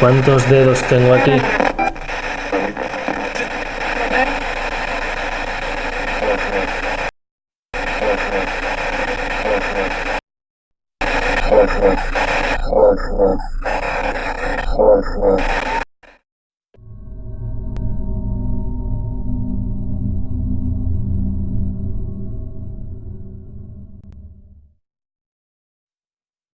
¿Cuántos dedos tengo aquí?